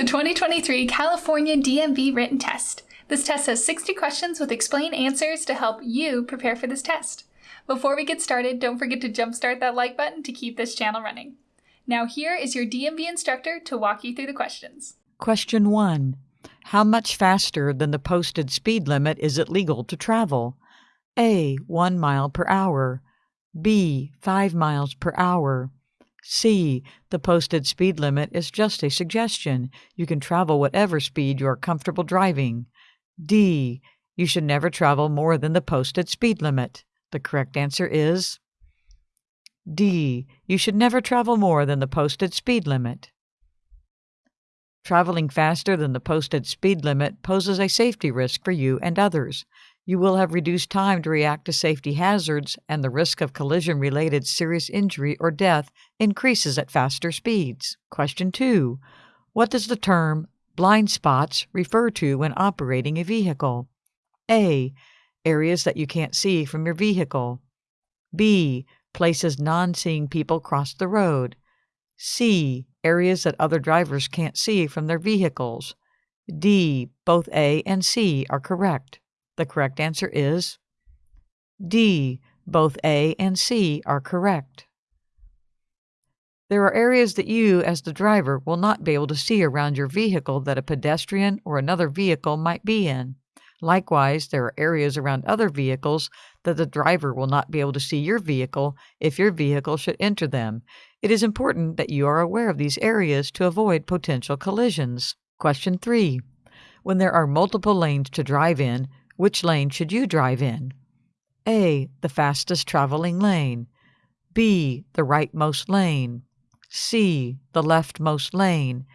the 2023 California DMV written test. This test has 60 questions with explained answers to help you prepare for this test. Before we get started, don't forget to jumpstart that like button to keep this channel running. Now here is your DMV instructor to walk you through the questions. Question 1. How much faster than the posted speed limit is it legal to travel? A. 1 mile per hour. B. 5 miles per hour. C. The posted speed limit is just a suggestion. You can travel whatever speed you are comfortable driving. D. You should never travel more than the posted speed limit. The correct answer is D. You should never travel more than the posted speed limit. Traveling faster than the posted speed limit poses a safety risk for you and others you will have reduced time to react to safety hazards, and the risk of collision related serious injury or death increases at faster speeds. Question 2. What does the term blind spots refer to when operating a vehicle? A. Areas that you can't see from your vehicle. B. Places non seeing people cross the road. C. Areas that other drivers can't see from their vehicles. D. Both A and C are correct. The correct answer is D. Both A and C are correct. There are areas that you, as the driver, will not be able to see around your vehicle that a pedestrian or another vehicle might be in. Likewise, there are areas around other vehicles that the driver will not be able to see your vehicle if your vehicle should enter them. It is important that you are aware of these areas to avoid potential collisions. Question 3. When there are multiple lanes to drive in, which lane should you drive in? A. The fastest traveling lane. B. The rightmost lane. C. The leftmost lane.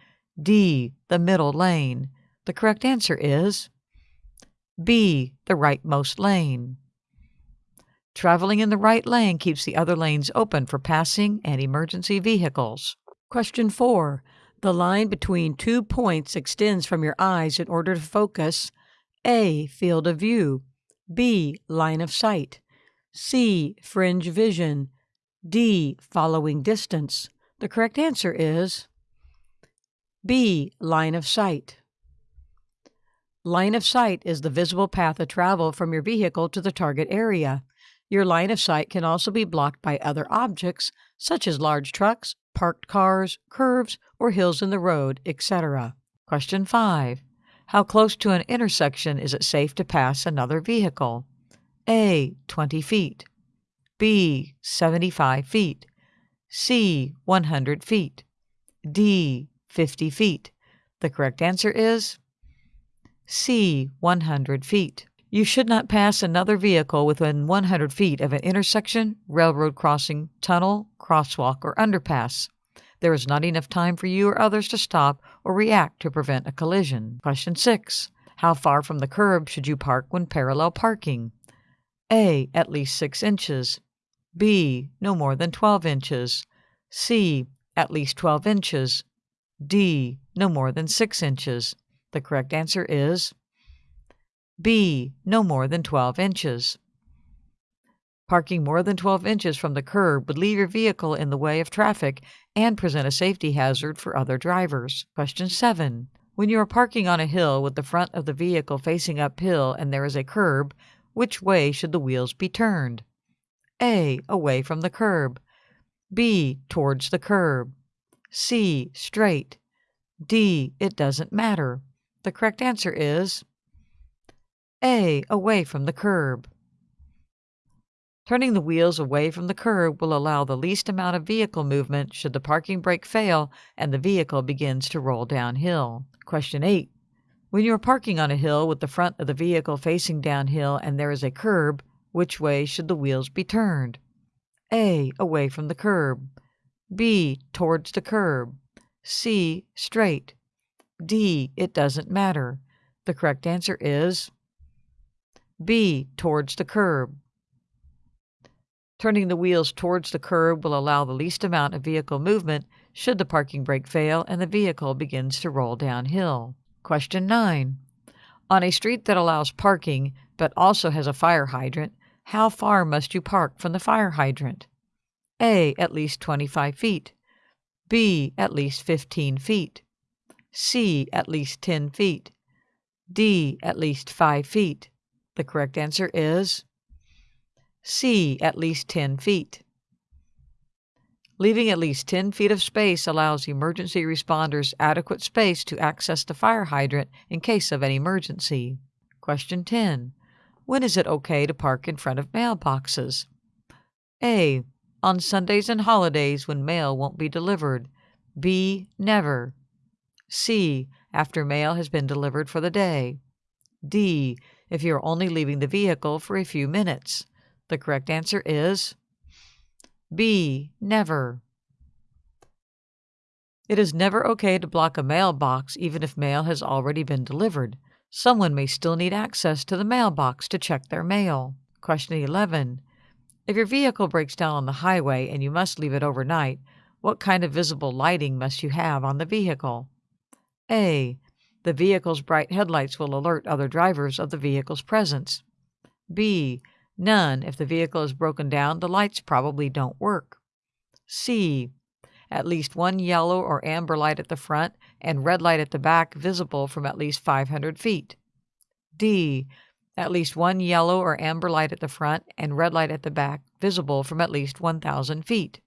D. The middle lane. The correct answer is B. The rightmost lane. Traveling in the right lane keeps the other lanes open for passing and emergency vehicles. Question 4. The line between two points extends from your eyes in order to focus a. Field of view. B. Line of sight. C. Fringe vision. D. Following distance. The correct answer is B. Line of sight. Line of sight is the visible path of travel from your vehicle to the target area. Your line of sight can also be blocked by other objects, such as large trucks, parked cars, curves, or hills in the road, etc. Question 5. How close to an intersection is it safe to pass another vehicle? A. 20 feet. B. 75 feet. C. 100 feet. D. 50 feet. The correct answer is C. 100 feet. You should not pass another vehicle within 100 feet of an intersection, railroad crossing, tunnel, crosswalk, or underpass. There is not enough time for you or others to stop or react to prevent a collision. Question 6. How far from the curb should you park when parallel parking? A. At least 6 inches. B. No more than 12 inches. C. At least 12 inches. D. No more than 6 inches. The correct answer is B. No more than 12 inches. Parking more than 12 inches from the curb would leave your vehicle in the way of traffic and present a safety hazard for other drivers. Question 7. When you are parking on a hill with the front of the vehicle facing uphill and there is a curb, which way should the wheels be turned? A. Away from the curb. B. Towards the curb. C. Straight. D. It doesn't matter. The correct answer is A. Away from the curb. Turning the wheels away from the curb will allow the least amount of vehicle movement should the parking brake fail and the vehicle begins to roll downhill. Question 8. When you are parking on a hill with the front of the vehicle facing downhill and there is a curb, which way should the wheels be turned? A. Away from the curb. B. Towards the curb. C. Straight. D. It doesn't matter. The correct answer is B. Towards the curb. Turning the wheels towards the curb will allow the least amount of vehicle movement should the parking brake fail and the vehicle begins to roll downhill. Question 9. On a street that allows parking but also has a fire hydrant, how far must you park from the fire hydrant? A. At least 25 feet. B. At least 15 feet. C. At least 10 feet. D. At least 5 feet. The correct answer is C. At least 10 feet. Leaving at least 10 feet of space allows emergency responders adequate space to access the fire hydrant in case of an emergency. Question 10. When is it okay to park in front of mailboxes? A. On Sundays and holidays when mail won't be delivered. B. Never. C. After mail has been delivered for the day. D. If you are only leaving the vehicle for a few minutes. The correct answer is B. Never. It is never okay to block a mailbox even if mail has already been delivered. Someone may still need access to the mailbox to check their mail. Question 11. If your vehicle breaks down on the highway and you must leave it overnight, what kind of visible lighting must you have on the vehicle? A. The vehicle's bright headlights will alert other drivers of the vehicle's presence. B. None. If the vehicle is broken down, the lights probably don't work. C. At least one yellow or amber light at the front and red light at the back visible from at least 500 feet. D. At least one yellow or amber light at the front and red light at the back visible from at least 1,000 feet.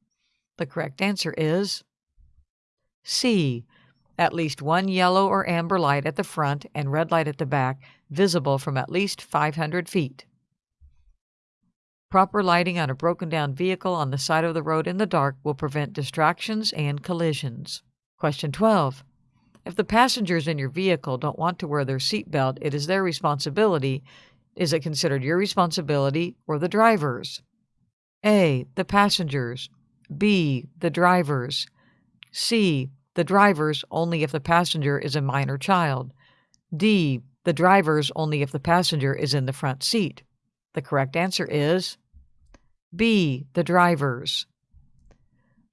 The correct answer is C. At least one yellow or amber light at the front and red light at the back visible from at least 500 feet. Proper lighting on a broken down vehicle on the side of the road in the dark will prevent distractions and collisions. Question 12. If the passengers in your vehicle don't want to wear their seatbelt, it is their responsibility. Is it considered your responsibility or the driver's? A. The passengers. B. The drivers. C. The drivers only if the passenger is a minor child. D. The drivers only if the passenger is in the front seat. The correct answer is B. The drivers.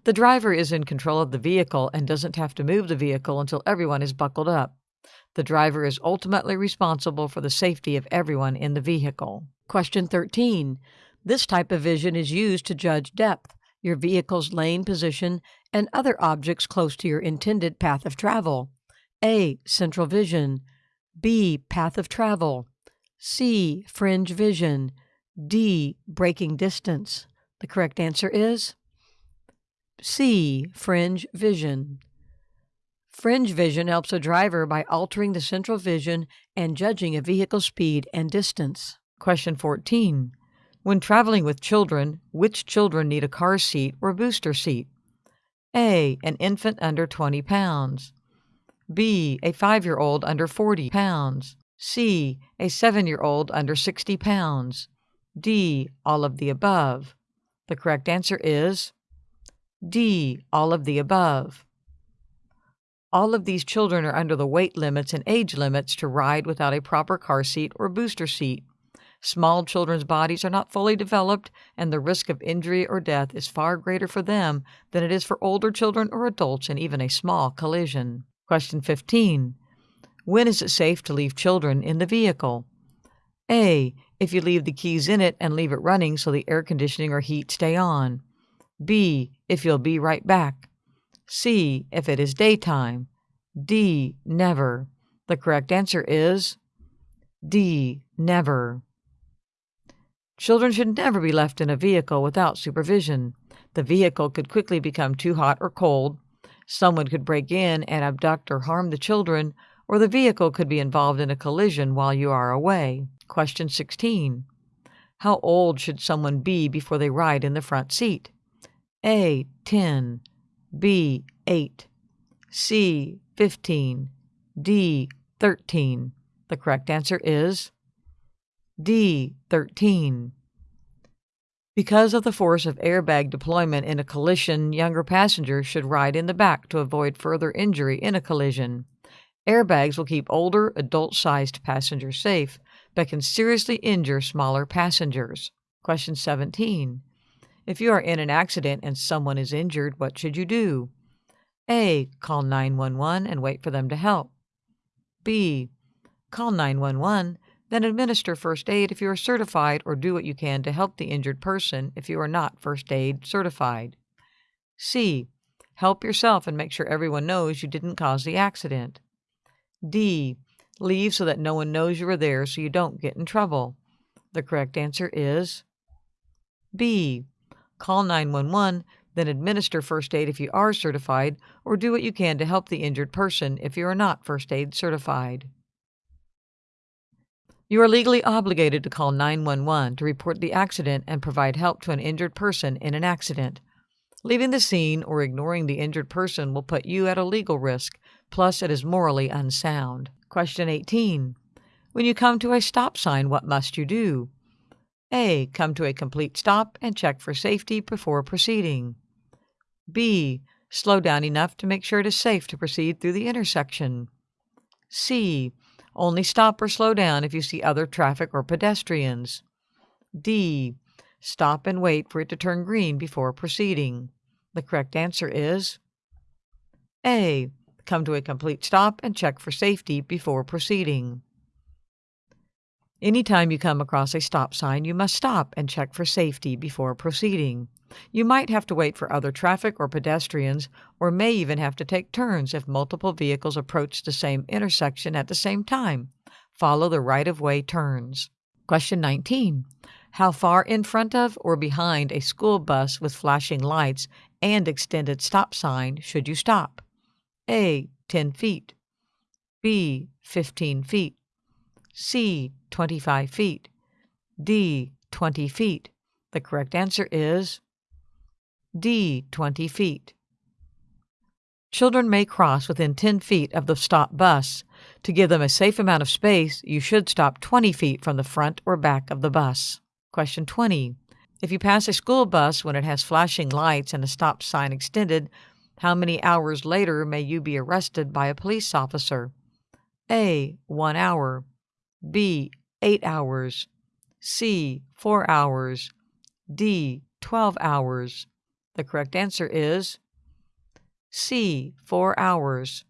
The driver is in control of the vehicle and doesn't have to move the vehicle until everyone is buckled up. The driver is ultimately responsible for the safety of everyone in the vehicle. Question 13. This type of vision is used to judge depth, your vehicle's lane position, and other objects close to your intended path of travel. A. Central vision. B. Path of travel. C. Fringe vision. D. Braking distance. The correct answer is C. Fringe vision. Fringe vision helps a driver by altering the central vision and judging a vehicle's speed and distance. Question 14. When traveling with children, which children need a car seat or booster seat? A. An infant under 20 pounds. B. A five year old under 40 pounds. C. A seven year old under 60 pounds. D. All of the above. The correct answer is D. All of the above. All of these children are under the weight limits and age limits to ride without a proper car seat or booster seat. Small children's bodies are not fully developed, and the risk of injury or death is far greater for them than it is for older children or adults in even a small collision. Question 15. When is it safe to leave children in the vehicle? A. If you leave the keys in it and leave it running so the air conditioning or heat stay on. B. If you'll be right back. C. If it is daytime. D. Never. The correct answer is D. Never. Children should never be left in a vehicle without supervision. The vehicle could quickly become too hot or cold. Someone could break in and abduct or harm the children, or the vehicle could be involved in a collision while you are away. Question 16. How old should someone be before they ride in the front seat? A. 10. B. 8. C. 15. D. 13. The correct answer is D. 13. Because of the force of airbag deployment in a collision, younger passengers should ride in the back to avoid further injury in a collision. Airbags will keep older, adult sized passengers safe, but can seriously injure smaller passengers. Question 17. If you are in an accident and someone is injured, what should you do? A. Call 911 and wait for them to help. B. Call 911, then administer first aid if you are certified, or do what you can to help the injured person if you are not first aid certified. C. Help yourself and make sure everyone knows you didn't cause the accident. D. Leave so that no one knows you are there so you don't get in trouble. The correct answer is B. Call 911, then administer first aid if you are certified, or do what you can to help the injured person if you are not first aid certified. You are legally obligated to call 911 to report the accident and provide help to an injured person in an accident. Leaving the scene or ignoring the injured person will put you at a legal risk, plus, it is morally unsound. Question 18. When you come to a stop sign, what must you do? A. Come to a complete stop and check for safety before proceeding. B. Slow down enough to make sure it is safe to proceed through the intersection. C. Only stop or slow down if you see other traffic or pedestrians. D. Stop and wait for it to turn green before proceeding. The correct answer is A. Come to a complete stop and check for safety before proceeding. Anytime you come across a stop sign, you must stop and check for safety before proceeding. You might have to wait for other traffic or pedestrians, or may even have to take turns if multiple vehicles approach the same intersection at the same time. Follow the right of way turns. Question 19. How far in front of or behind a school bus with flashing lights and extended stop sign should you stop? A. 10 feet. B. 15 feet. C. 25 feet. D. 20 feet. The correct answer is D. 20 feet. Children may cross within 10 feet of the stop bus. To give them a safe amount of space, you should stop 20 feet from the front or back of the bus. Question 20. If you pass a school bus when it has flashing lights and a stop sign extended, how many hours later may you be arrested by a police officer? A. 1 hour. B. 8 hours. C. 4 hours. D. 12 hours. The correct answer is C. 4 hours.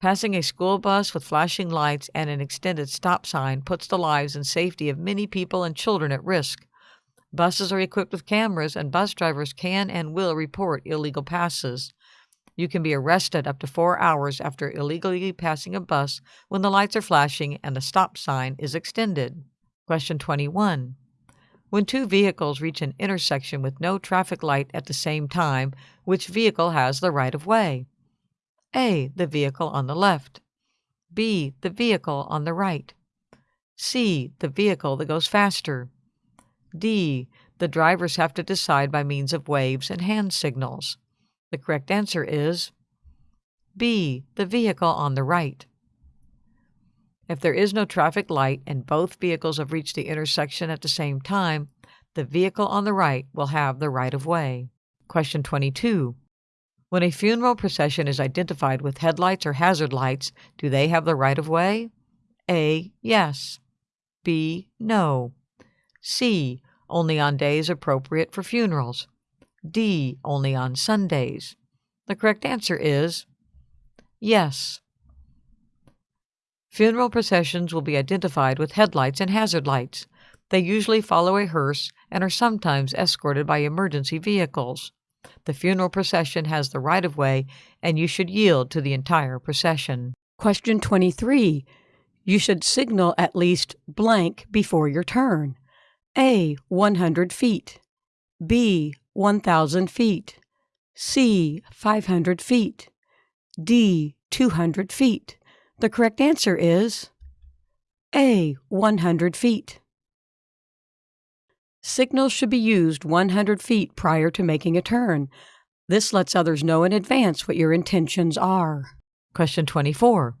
Passing a school bus with flashing lights and an extended stop sign puts the lives and safety of many people and children at risk. Buses are equipped with cameras, and bus drivers can and will report illegal passes. You can be arrested up to four hours after illegally passing a bus when the lights are flashing and the stop sign is extended. Question 21. When two vehicles reach an intersection with no traffic light at the same time, which vehicle has the right of way? A. The vehicle on the left. B. The vehicle on the right. C. The vehicle that goes faster. D. The drivers have to decide by means of waves and hand signals. The correct answer is B. The vehicle on the right. If there is no traffic light and both vehicles have reached the intersection at the same time, the vehicle on the right will have the right of way. Question 22. When a funeral procession is identified with headlights or hazard lights, do they have the right of way? A. Yes. B. No. C. Only on days appropriate for funerals. D. Only on Sundays. The correct answer is yes. Funeral processions will be identified with headlights and hazard lights. They usually follow a hearse and are sometimes escorted by emergency vehicles. The funeral procession has the right of way, and you should yield to the entire procession. Question 23. You should signal at least blank before your turn. A. 100 feet. B. 1,000 feet. C. 500 feet. D. 200 feet. The correct answer is A. 100 feet. Signals should be used 100 feet prior to making a turn. This lets others know in advance what your intentions are. Question 24.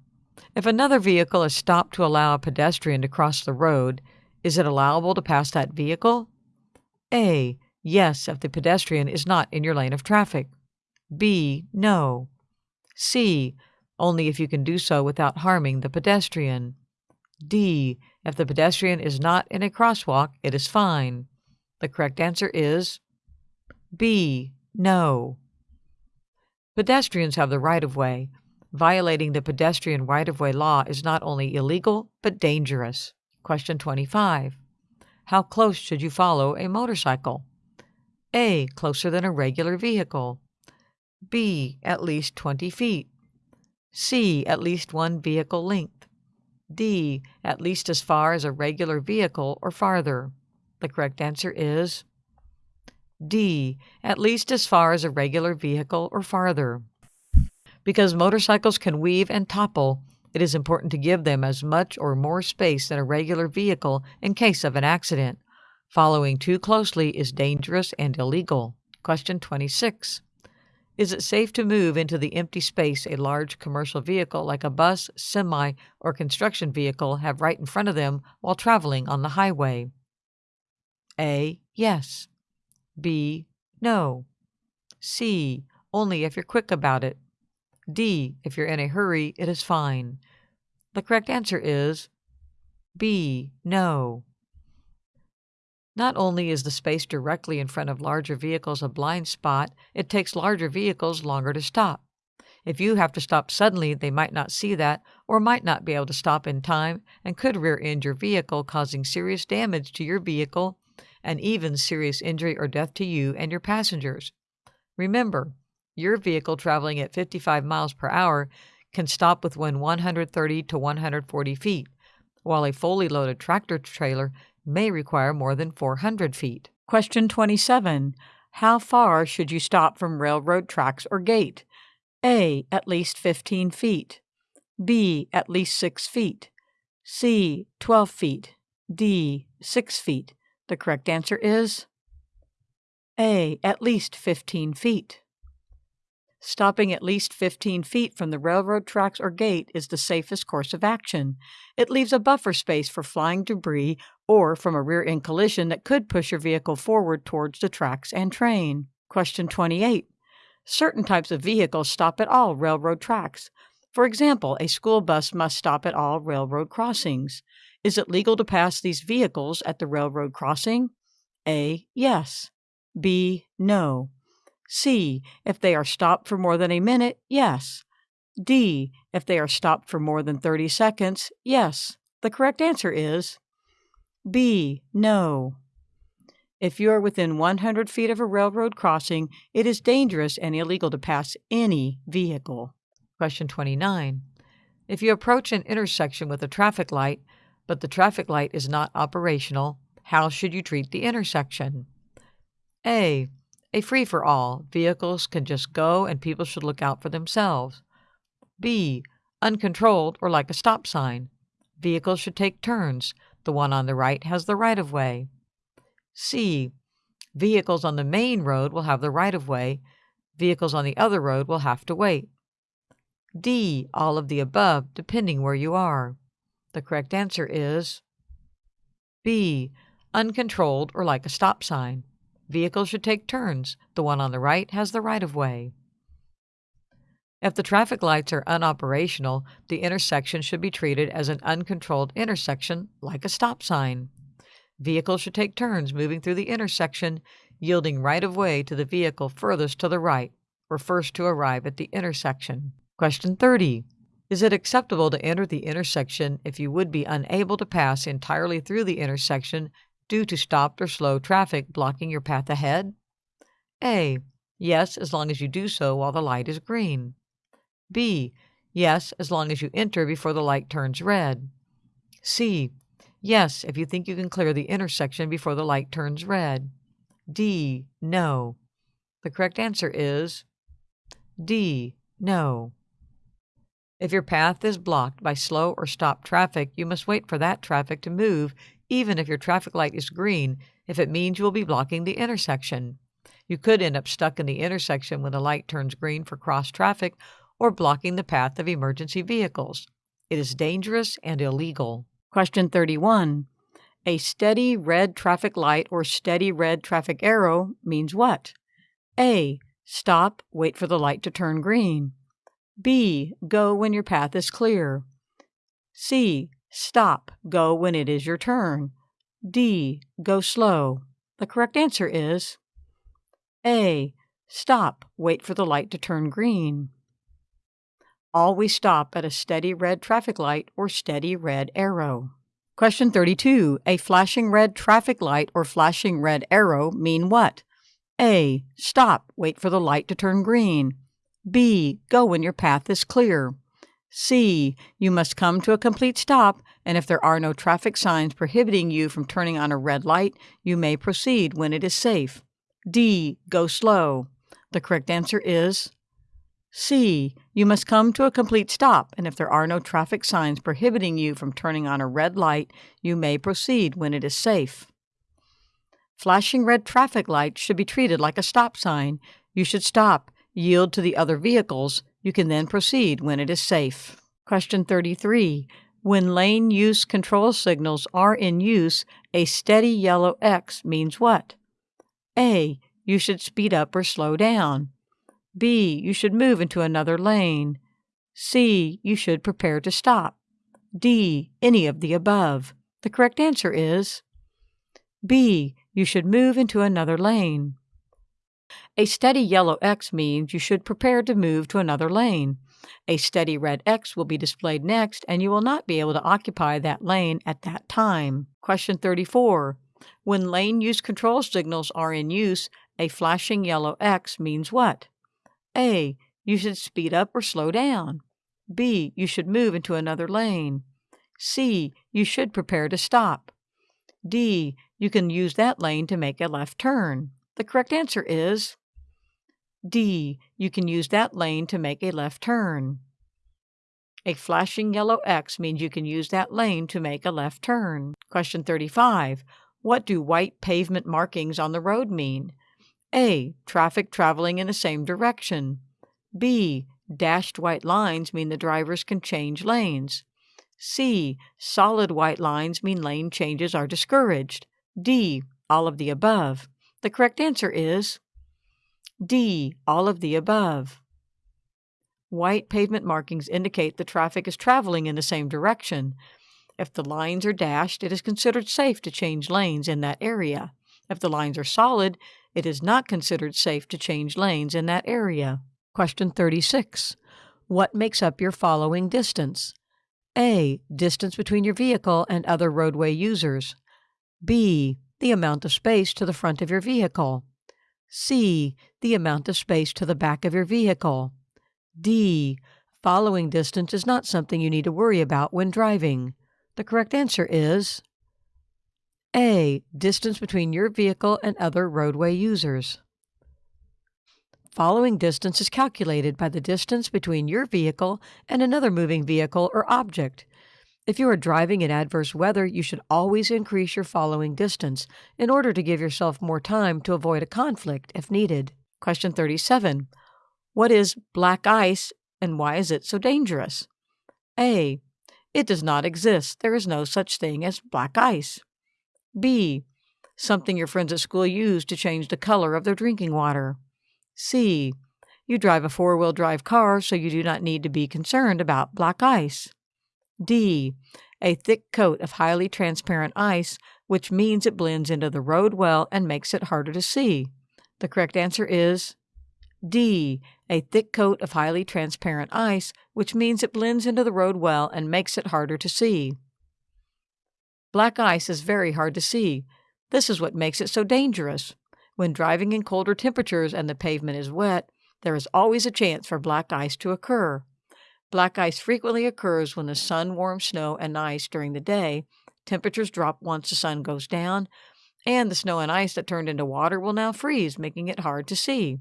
If another vehicle is stopped to allow a pedestrian to cross the road, is it allowable to pass that vehicle? A. Yes, if the pedestrian is not in your lane of traffic. B. No. C only if you can do so without harming the pedestrian. D. If the pedestrian is not in a crosswalk, it is fine. The correct answer is B. No. Pedestrians have the right of way. Violating the pedestrian right of way law is not only illegal, but dangerous. Question 25. How close should you follow a motorcycle? A. Closer than a regular vehicle. B. At least 20 feet. C. At least one vehicle length. D. At least as far as a regular vehicle or farther. The correct answer is D. At least as far as a regular vehicle or farther. Because motorcycles can weave and topple, it is important to give them as much or more space than a regular vehicle in case of an accident. Following too closely is dangerous and illegal. Question 26. Is it safe to move into the empty space a large commercial vehicle like a bus, semi, or construction vehicle have right in front of them while traveling on the highway? A. Yes. B. No. C. Only if you're quick about it. D. If you're in a hurry, it is fine. The correct answer is B. No. Not only is the space directly in front of larger vehicles a blind spot, it takes larger vehicles longer to stop. If you have to stop suddenly, they might not see that or might not be able to stop in time and could rear end your vehicle, causing serious damage to your vehicle and even serious injury or death to you and your passengers. Remember, your vehicle traveling at 55 miles per hour can stop within 130 to 140 feet, while a fully loaded tractor trailer may require more than 400 feet. Question 27. How far should you stop from railroad tracks or gate? A. At least 15 feet. B. At least 6 feet. C. 12 feet. D. 6 feet. The correct answer is A. At least 15 feet. Stopping at least 15 feet from the railroad tracks or gate is the safest course of action. It leaves a buffer space for flying debris or from a rear end collision that could push your vehicle forward towards the tracks and train. Question 28. Certain types of vehicles stop at all railroad tracks. For example, a school bus must stop at all railroad crossings. Is it legal to pass these vehicles at the railroad crossing? A. Yes. B. No. C. If they are stopped for more than a minute, yes. D. If they are stopped for more than 30 seconds, yes. The correct answer is B. No. If you are within 100 feet of a railroad crossing, it is dangerous and illegal to pass any vehicle. Question 29. If you approach an intersection with a traffic light, but the traffic light is not operational, how should you treat the intersection? A a free for all. Vehicles can just go and people should look out for themselves. B. Uncontrolled or like a stop sign. Vehicles should take turns. The one on the right has the right of way. C. Vehicles on the main road will have the right of way. Vehicles on the other road will have to wait. D. All of the above, depending where you are. The correct answer is B. Uncontrolled or like a stop sign. Vehicles should take turns. The one on the right has the right of way. If the traffic lights are unoperational, the intersection should be treated as an uncontrolled intersection like a stop sign. Vehicles should take turns moving through the intersection, yielding right of way to the vehicle furthest to the right or first to arrive at the intersection. Question 30. Is it acceptable to enter the intersection if you would be unable to pass entirely through the intersection due to stopped or slow traffic blocking your path ahead? A. Yes, as long as you do so while the light is green. B. Yes, as long as you enter before the light turns red. C. Yes, if you think you can clear the intersection before the light turns red. D. No. The correct answer is D. No. If your path is blocked by slow or stopped traffic, you must wait for that traffic to move even if your traffic light is green, if it means you will be blocking the intersection. You could end up stuck in the intersection when the light turns green for cross traffic or blocking the path of emergency vehicles. It is dangerous and illegal. Question 31. A steady red traffic light or steady red traffic arrow means what? A. Stop, wait for the light to turn green. B. Go when your path is clear. C. Stop. Go when it is your turn. D. Go slow. The correct answer is A. Stop. Wait for the light to turn green. Always stop at a steady red traffic light or steady red arrow. Question 32. A flashing red traffic light or flashing red arrow mean what? A. Stop. Wait for the light to turn green. B. Go when your path is clear. C. You must come to a complete stop, and if there are no traffic signs prohibiting you from turning on a red light, you may proceed when it is safe. D. Go slow. The correct answer is C. You must come to a complete stop, and if there are no traffic signs prohibiting you from turning on a red light, you may proceed when it is safe. Flashing red traffic lights should be treated like a stop sign. You should stop, yield to the other vehicles. You can then proceed when it is safe. Question 33. When lane use control signals are in use, a steady yellow X means what? A. You should speed up or slow down. B. You should move into another lane. C. You should prepare to stop. D. Any of the above. The correct answer is B. You should move into another lane. A steady yellow X means you should prepare to move to another lane. A steady red X will be displayed next, and you will not be able to occupy that lane at that time. Question 34. When lane use control signals are in use, a flashing yellow X means what? A. You should speed up or slow down. B. You should move into another lane. C. You should prepare to stop. D. You can use that lane to make a left turn. The correct answer is D. You can use that lane to make a left turn. A flashing yellow X means you can use that lane to make a left turn. Question 35. What do white pavement markings on the road mean? A. Traffic traveling in the same direction. B. Dashed white lines mean the drivers can change lanes. C. Solid white lines mean lane changes are discouraged. D. All of the above. The correct answer is D. All of the above. White pavement markings indicate the traffic is traveling in the same direction. If the lines are dashed, it is considered safe to change lanes in that area. If the lines are solid, it is not considered safe to change lanes in that area. Question 36. What makes up your following distance? A. Distance between your vehicle and other roadway users. B. The amount of space to the front of your vehicle. C. The amount of space to the back of your vehicle. D. Following distance is not something you need to worry about when driving. The correct answer is a. Distance between your vehicle and other roadway users. Following distance is calculated by the distance between your vehicle and another moving vehicle or object. If you are driving in adverse weather, you should always increase your following distance in order to give yourself more time to avoid a conflict if needed. Question 37. What is black ice and why is it so dangerous? A. It does not exist. There is no such thing as black ice. B. Something your friends at school use to change the color of their drinking water. C. You drive a four wheel drive car, so you do not need to be concerned about black ice. D. A thick coat of highly transparent ice, which means it blends into the road well and makes it harder to see. The correct answer is D. A thick coat of highly transparent ice, which means it blends into the road well and makes it harder to see. Black ice is very hard to see. This is what makes it so dangerous. When driving in colder temperatures and the pavement is wet, there is always a chance for black ice to occur. Black ice frequently occurs when the sun warms snow and ice during the day, temperatures drop once the sun goes down, and the snow and ice that turned into water will now freeze, making it hard to see.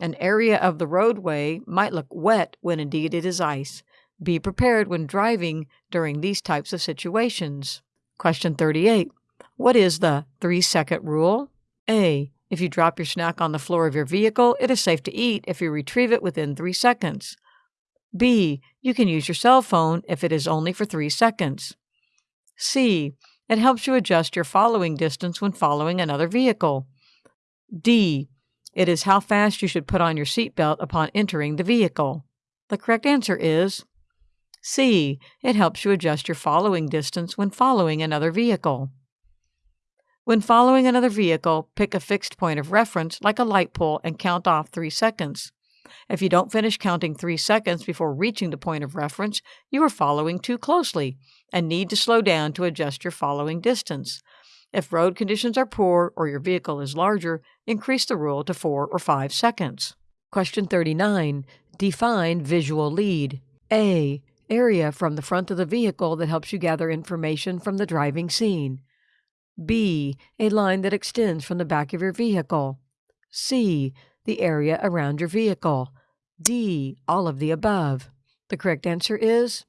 An area of the roadway might look wet when indeed it is ice. Be prepared when driving during these types of situations. Question 38. What is the three second rule? A. If you drop your snack on the floor of your vehicle, it is safe to eat if you retrieve it within three seconds. B. You can use your cell phone if it is only for three seconds. C. It helps you adjust your following distance when following another vehicle. D. It is how fast you should put on your seatbelt upon entering the vehicle. The correct answer is C. It helps you adjust your following distance when following another vehicle. When following another vehicle, pick a fixed point of reference, like a light pole, and count off three seconds. If you don't finish counting three seconds before reaching the point of reference, you are following too closely and need to slow down to adjust your following distance. If road conditions are poor or your vehicle is larger, increase the rule to four or five seconds. Question 39. Define visual lead. A. Area from the front of the vehicle that helps you gather information from the driving scene. B. A line that extends from the back of your vehicle. C. The area around your vehicle. D. All of the above. The correct answer is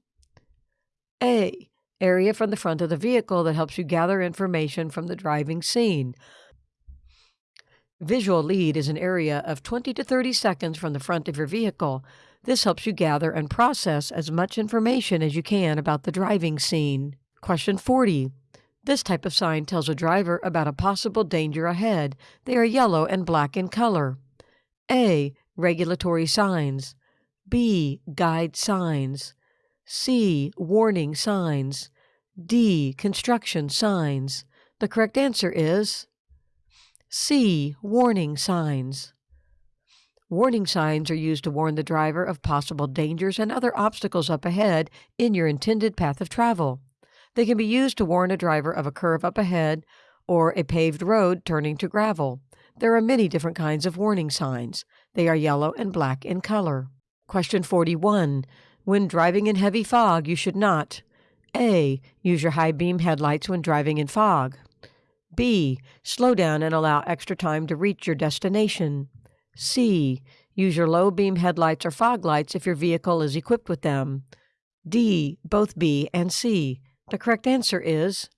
A. Area from the front of the vehicle that helps you gather information from the driving scene. Visual lead is an area of 20 to 30 seconds from the front of your vehicle. This helps you gather and process as much information as you can about the driving scene. Question 40. This type of sign tells a driver about a possible danger ahead. They are yellow and black in color. A. Regulatory signs. B. Guide signs. C. Warning signs. D. Construction signs. The correct answer is C. Warning signs. Warning signs are used to warn the driver of possible dangers and other obstacles up ahead in your intended path of travel. They can be used to warn a driver of a curve up ahead or a paved road turning to gravel. There are many different kinds of warning signs. They are yellow and black in color. Question 41. When driving in heavy fog, you should not A. Use your high beam headlights when driving in fog. B. Slow down and allow extra time to reach your destination. C. Use your low beam headlights or fog lights if your vehicle is equipped with them. D. Both B and C. The correct answer is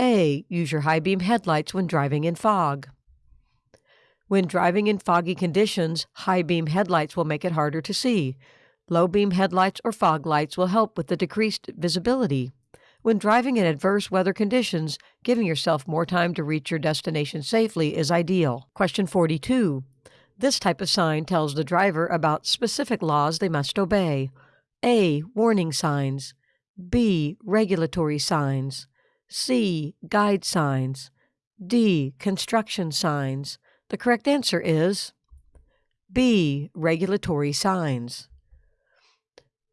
A. Use your high beam headlights when driving in fog. When driving in foggy conditions, high beam headlights will make it harder to see. Low beam headlights or fog lights will help with the decreased visibility. When driving in adverse weather conditions, giving yourself more time to reach your destination safely is ideal. Question 42. This type of sign tells the driver about specific laws they must obey. A. Warning signs. B. Regulatory signs. C. Guide signs. D. Construction signs. The correct answer is B. Regulatory signs.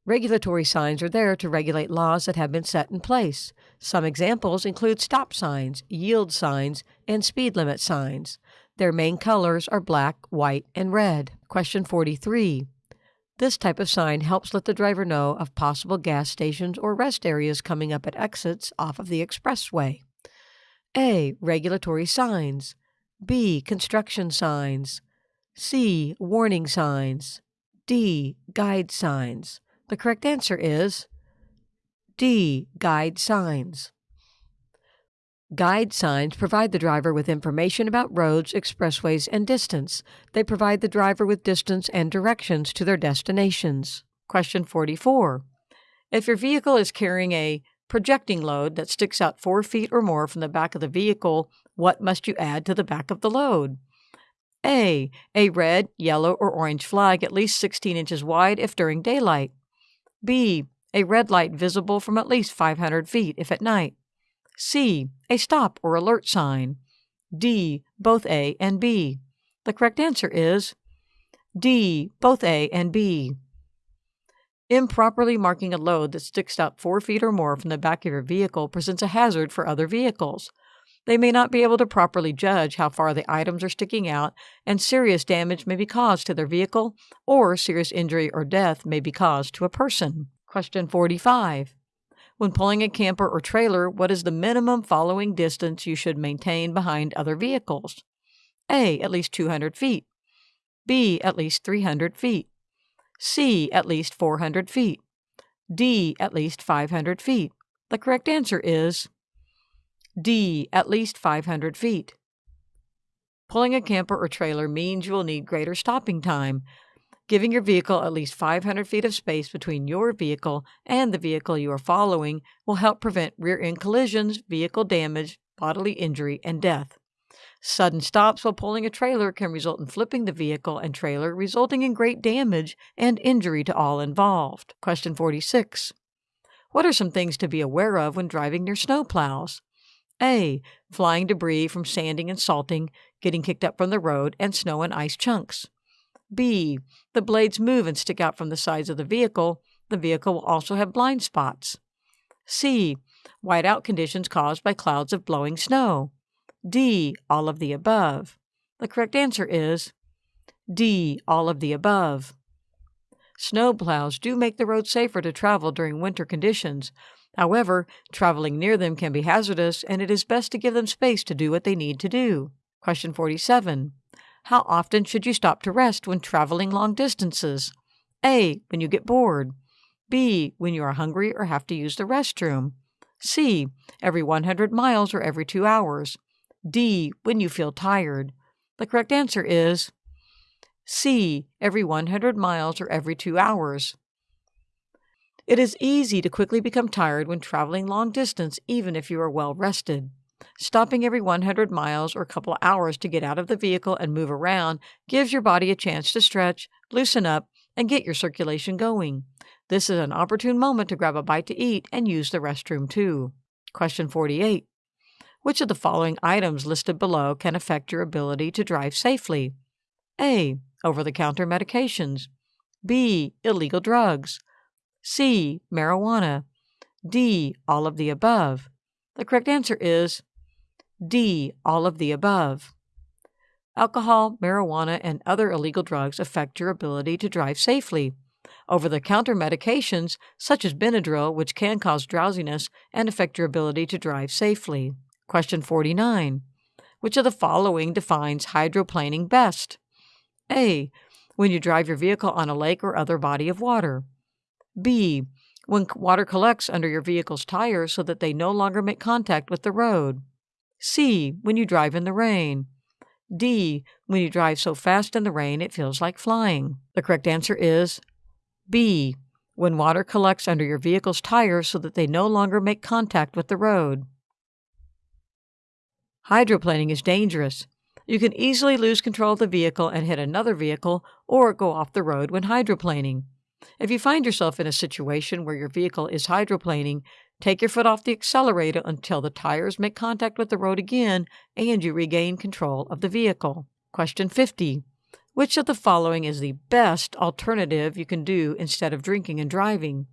Regulatory signs are there to regulate laws that have been set in place. Some examples include stop signs, yield signs, and speed limit signs. Their main colors are black, white, and red. Question 43. This type of sign helps let the driver know of possible gas stations or rest areas coming up at exits off of the expressway. A. Regulatory signs. B. Construction signs. C. Warning signs. D. Guide signs. The correct answer is D. Guide signs. Guide signs provide the driver with information about roads, expressways, and distance. They provide the driver with distance and directions to their destinations. Question 44. If your vehicle is carrying a projecting load that sticks out four feet or more from the back of the vehicle, what must you add to the back of the load? A. A red, yellow, or orange flag at least 16 inches wide if during daylight. B. A red light visible from at least 500 feet if at night. C. A stop or alert sign. D. Both A and B. The correct answer is D. Both A and B. Improperly marking a load that sticks out four feet or more from the back of your vehicle presents a hazard for other vehicles. They may not be able to properly judge how far the items are sticking out, and serious damage may be caused to their vehicle, or serious injury or death may be caused to a person. Question 45. When pulling a camper or trailer, what is the minimum following distance you should maintain behind other vehicles? A. At least 200 feet. B. At least 300 feet. C. At least 400 feet. D. At least 500 feet. The correct answer is D. At least 500 feet. Pulling a camper or trailer means you will need greater stopping time, Giving your vehicle at least 500 feet of space between your vehicle and the vehicle you are following will help prevent rear end collisions, vehicle damage, bodily injury, and death. Sudden stops while pulling a trailer can result in flipping the vehicle and trailer, resulting in great damage and injury to all involved. Question 46. What are some things to be aware of when driving near snow plows? A. Flying debris from sanding and salting, getting kicked up from the road, and snow and ice chunks. B. The blades move and stick out from the sides of the vehicle. The vehicle will also have blind spots. C. Whiteout conditions caused by clouds of blowing snow. D. All of the above. The correct answer is D. All of the above. Snow plows do make the road safer to travel during winter conditions. However, traveling near them can be hazardous, and it is best to give them space to do what they need to do. Question 47. How often should you stop to rest when traveling long distances? A. When you get bored. B. When you are hungry or have to use the restroom. C. Every 100 miles or every two hours. D. When you feel tired. The correct answer is C. Every 100 miles or every two hours. It is easy to quickly become tired when traveling long distance, even if you are well rested. Stopping every 100 miles or a couple of hours to get out of the vehicle and move around gives your body a chance to stretch, loosen up, and get your circulation going. This is an opportune moment to grab a bite to eat and use the restroom too. Question 48. Which of the following items listed below can affect your ability to drive safely? A. Over the counter medications. B. Illegal drugs. C. Marijuana. D. All of the above. The correct answer is D. All of the above. Alcohol, marijuana, and other illegal drugs affect your ability to drive safely. Over the counter medications, such as Benadryl, which can cause drowsiness and affect your ability to drive safely. Question 49. Which of the following defines hydroplaning best? A. When you drive your vehicle on a lake or other body of water. B. When water collects under your vehicle's tires so that they no longer make contact with the road. C. When you drive in the rain. D. When you drive so fast in the rain it feels like flying. The correct answer is B. When water collects under your vehicle's tires so that they no longer make contact with the road. Hydroplaning is dangerous. You can easily lose control of the vehicle and hit another vehicle or go off the road when hydroplaning. If you find yourself in a situation where your vehicle is hydroplaning, take your foot off the accelerator until the tires make contact with the road again and you regain control of the vehicle. Question 50. Which of the following is the best alternative you can do instead of drinking and driving?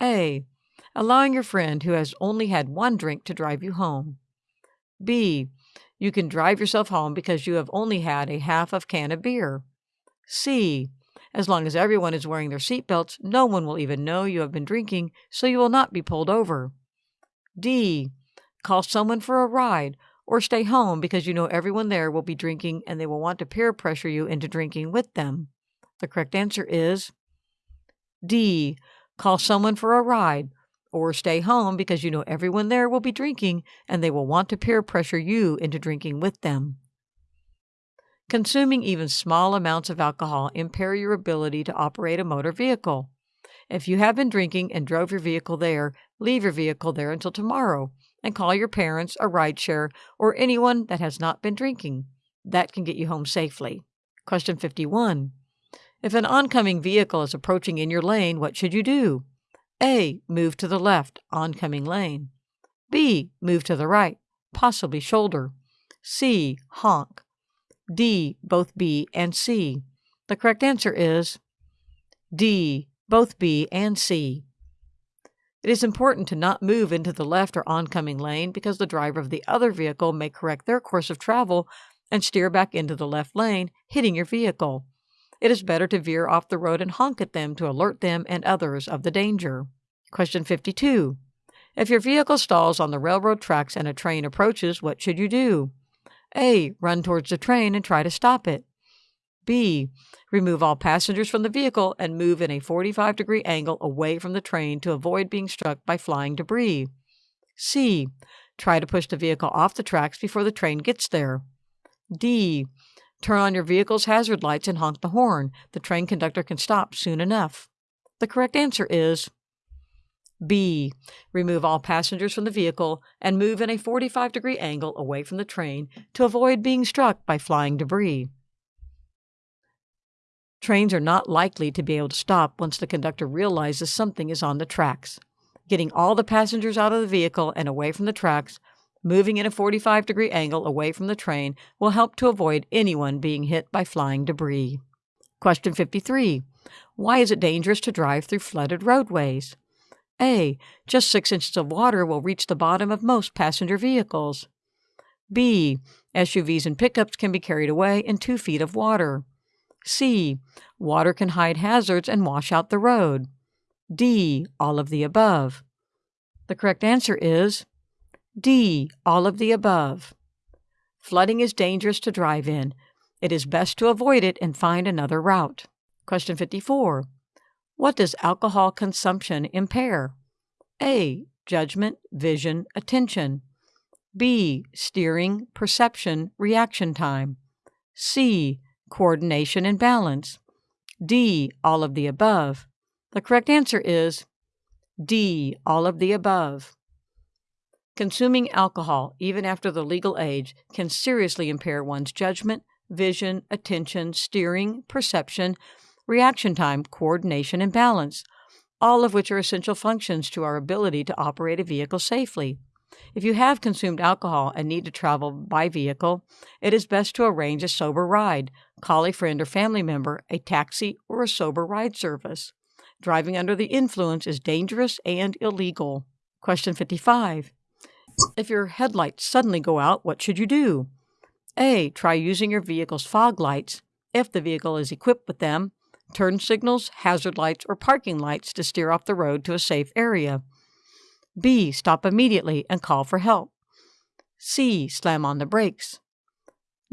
A. Allowing your friend who has only had one drink to drive you home. B. You can drive yourself home because you have only had a half of can of beer. C. As long as everyone is wearing their seatbelts, no one will even know you have been drinking, so you will not be pulled over. D. Call someone for a ride or stay home because you know everyone there will be drinking and they will want to peer pressure you into drinking with them. The correct answer is D. Call someone for a ride or stay home because you know everyone there will be drinking and they will want to peer pressure you into drinking with them. Consuming even small amounts of alcohol impair your ability to operate a motor vehicle. If you have been drinking and drove your vehicle there, leave your vehicle there until tomorrow and call your parents, a rideshare, or anyone that has not been drinking. That can get you home safely. Question 51. If an oncoming vehicle is approaching in your lane, what should you do? A. Move to the left, oncoming lane. B. Move to the right, possibly shoulder. C. Honk. D, both B and C. The correct answer is D, both B and C. It is important to not move into the left or oncoming lane because the driver of the other vehicle may correct their course of travel and steer back into the left lane, hitting your vehicle. It is better to veer off the road and honk at them to alert them and others of the danger. Question 52. If your vehicle stalls on the railroad tracks and a train approaches, what should you do? A. Run towards the train and try to stop it. B. Remove all passengers from the vehicle and move in a 45 degree angle away from the train to avoid being struck by flying debris. C. Try to push the vehicle off the tracks before the train gets there. D. Turn on your vehicle's hazard lights and honk the horn. The train conductor can stop soon enough. The correct answer is B. Remove all passengers from the vehicle and move in a 45 degree angle away from the train to avoid being struck by flying debris. Trains are not likely to be able to stop once the conductor realizes something is on the tracks. Getting all the passengers out of the vehicle and away from the tracks, moving in a 45 degree angle away from the train, will help to avoid anyone being hit by flying debris. Question 53. Why is it dangerous to drive through flooded roadways? A. Just six inches of water will reach the bottom of most passenger vehicles. B. SUVs and pickups can be carried away in two feet of water. C. Water can hide hazards and wash out the road. D. All of the above. The correct answer is D. All of the above. Flooding is dangerous to drive in. It is best to avoid it and find another route. Question 54. What does alcohol consumption impair? A. Judgment, vision, attention. B. Steering, perception, reaction time. C. Coordination and balance. D. All of the above. The correct answer is D. All of the above. Consuming alcohol, even after the legal age, can seriously impair one's judgment, vision, attention, steering, perception, reaction time, coordination, and balance, all of which are essential functions to our ability to operate a vehicle safely. If you have consumed alcohol and need to travel by vehicle, it is best to arrange a sober ride, call a friend or family member, a taxi, or a sober ride service. Driving under the influence is dangerous and illegal. Question 55. If your headlights suddenly go out, what should you do? A. Try using your vehicle's fog lights, if the vehicle is equipped with them, turn signals, hazard lights, or parking lights to steer off the road to a safe area. B. Stop immediately and call for help. C. Slam on the brakes.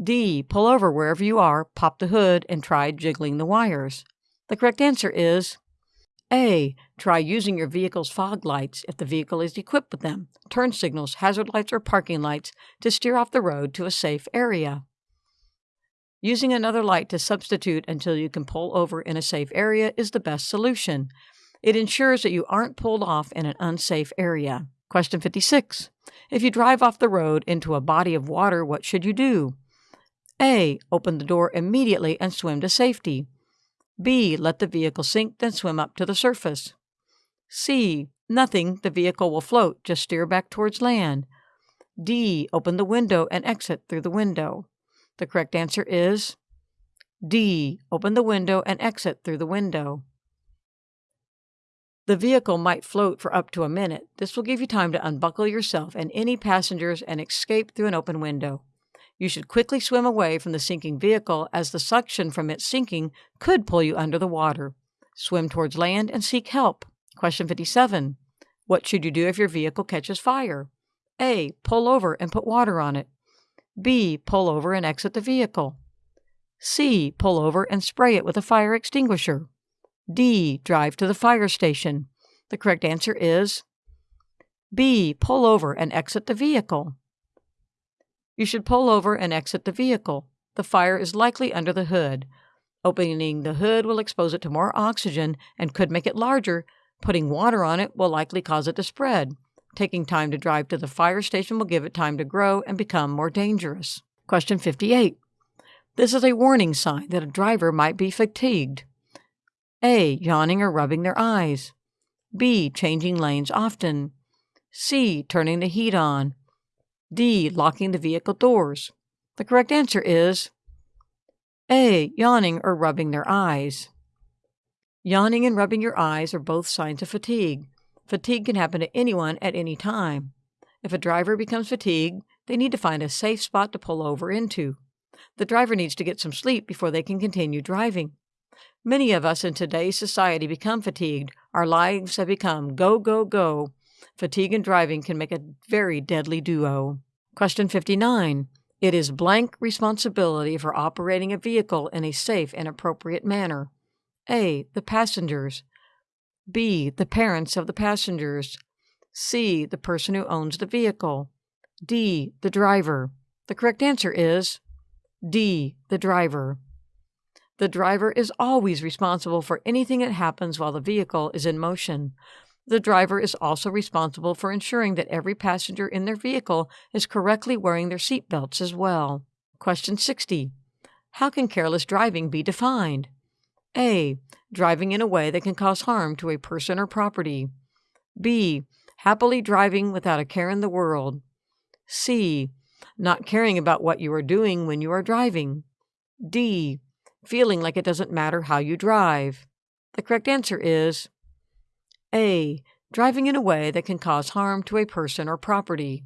D. Pull over wherever you are, pop the hood, and try jiggling the wires. The correct answer is A. Try using your vehicle's fog lights if the vehicle is equipped with them, turn signals, hazard lights, or parking lights to steer off the road to a safe area. Using another light to substitute until you can pull over in a safe area is the best solution. It ensures that you aren't pulled off in an unsafe area. Question 56. If you drive off the road into a body of water, what should you do? A. Open the door immediately and swim to safety. B. Let the vehicle sink, then swim up to the surface. C. Nothing, the vehicle will float, just steer back towards land. D. Open the window and exit through the window. The correct answer is D. Open the window and exit through the window. The vehicle might float for up to a minute. This will give you time to unbuckle yourself and any passengers and escape through an open window. You should quickly swim away from the sinking vehicle as the suction from its sinking could pull you under the water. Swim towards land and seek help. Question 57. What should you do if your vehicle catches fire? A. Pull over and put water on it. B. Pull over and exit the vehicle. C. Pull over and spray it with a fire extinguisher. D. Drive to the fire station. The correct answer is B. Pull over and exit the vehicle. You should pull over and exit the vehicle. The fire is likely under the hood. Opening the hood will expose it to more oxygen and could make it larger. Putting water on it will likely cause it to spread. Taking time to drive to the fire station will give it time to grow and become more dangerous. Question 58. This is a warning sign that a driver might be fatigued. A. Yawning or rubbing their eyes. B. Changing lanes often. C. Turning the heat on. D. Locking the vehicle doors. The correct answer is A. Yawning or rubbing their eyes. Yawning and rubbing your eyes are both signs of fatigue. Fatigue can happen to anyone at any time. If a driver becomes fatigued, they need to find a safe spot to pull over into. The driver needs to get some sleep before they can continue driving. Many of us in today's society become fatigued. Our lives have become go, go, go. Fatigue and driving can make a very deadly duo. Question 59. It is blank responsibility for operating a vehicle in a safe and appropriate manner. A. The passengers. B. The parents of the passengers. C. The person who owns the vehicle. D. The driver. The correct answer is D. The driver. The driver is always responsible for anything that happens while the vehicle is in motion. The driver is also responsible for ensuring that every passenger in their vehicle is correctly wearing their seat belts as well. Question 60. How can careless driving be defined? A. Driving in a way that can cause harm to a person or property. B. Happily driving without a care in the world. C. Not caring about what you are doing when you are driving. D. Feeling like it doesn't matter how you drive. The correct answer is A. Driving in a way that can cause harm to a person or property.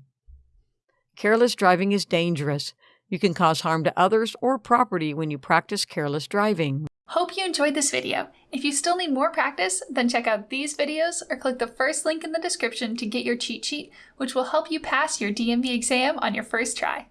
Careless driving is dangerous. You can cause harm to others or property when you practice careless driving. Hope you enjoyed this video. If you still need more practice, then check out these videos or click the first link in the description to get your cheat sheet, which will help you pass your DMV exam on your first try.